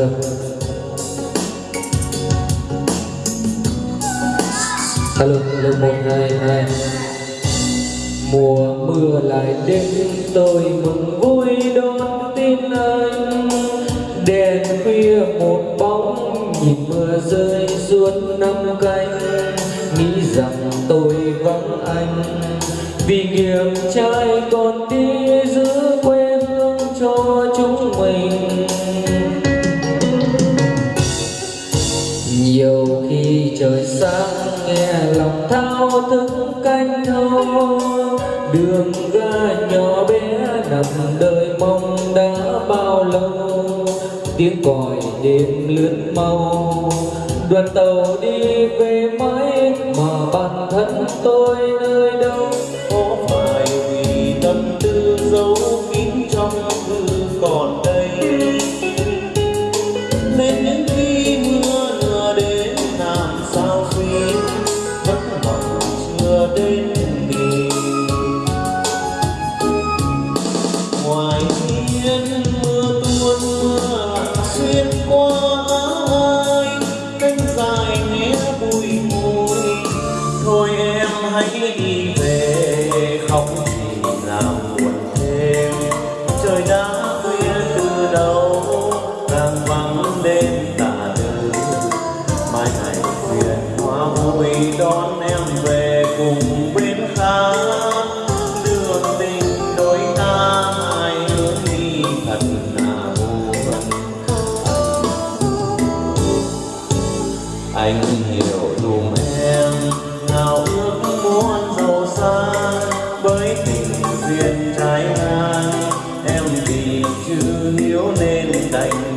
sơ alo alo một, hai hai. Mùa mưa lại đến, tôi mừng vui đón tin anh. Đèn khuya một bóng, nhìn mưa rơi suốt năm canh. Nghĩ rằng tôi vắng anh, vì nghiệp trai còn đi giữ quê hương cho chúng mình. Nhiều khi trời sáng, nghe lòng thao thức canh thâu đường ga nhỏ bé nằm đời mong đã bao lâu. Tiếng còi đêm lướt mau. Đoàn tàu đi về mãi mà bản thân tôi nơi đâu. Có phải vì tâm tư giấu kín trong thư còn đây chưa đến ngoài hiên mưa tuôn mưa xuyên qua ai cánh dài nghe bụi ngùi thôi em hãy đi về khóc thì làm buồn thêm trời đã khuya từ đầu càng vắng đêm tà từ mai này thuyền hoa vui đón em về cùng bên khác đường tình đôi ta hai hướng đi thật là buồn. Anh hiểu dùm em nào ước muốn giàu xa bởi tình duyên trái ngang, em vì chưa hiếu nên đành